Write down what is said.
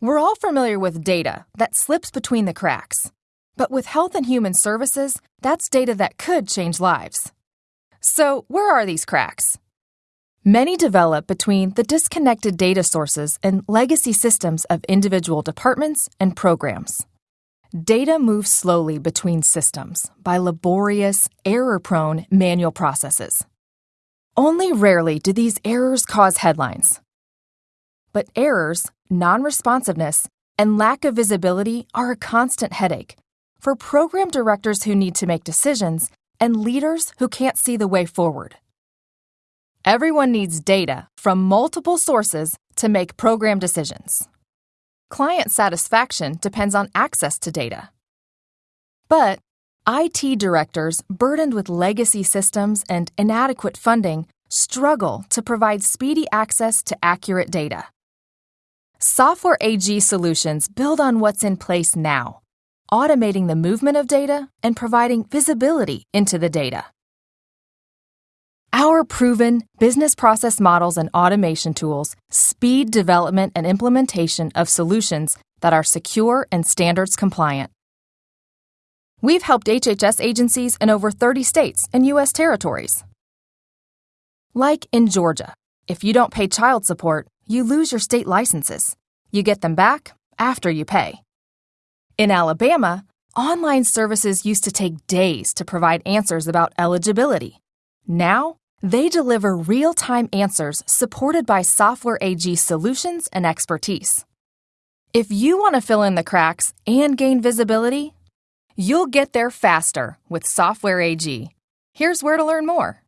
We're all familiar with data that slips between the cracks. But with Health and Human Services, that's data that could change lives. So, where are these cracks? Many develop between the disconnected data sources and legacy systems of individual departments and programs. Data moves slowly between systems by laborious, error prone manual processes. Only rarely do these errors cause headlines. But errors, non responsiveness, and lack of visibility are a constant headache for program directors who need to make decisions and leaders who can't see the way forward. Everyone needs data from multiple sources to make program decisions. Client satisfaction depends on access to data. But IT directors burdened with legacy systems and inadequate funding struggle to provide speedy access to accurate data. Software AG solutions build on what's in place now, automating the movement of data and providing visibility into the data. Our proven business process models and automation tools speed development and implementation of solutions that are secure and standards compliant. We've helped HHS agencies in over 30 states and U.S. territories. Like in Georgia, if you don't pay child support, you lose your state licenses. You get them back after you pay. In Alabama, online services used to take days to provide answers about eligibility. Now, they deliver real time answers supported by Software AG solutions and expertise. If you want to fill in the cracks and gain visibility, you'll get there faster with Software AG. Here's where to learn more.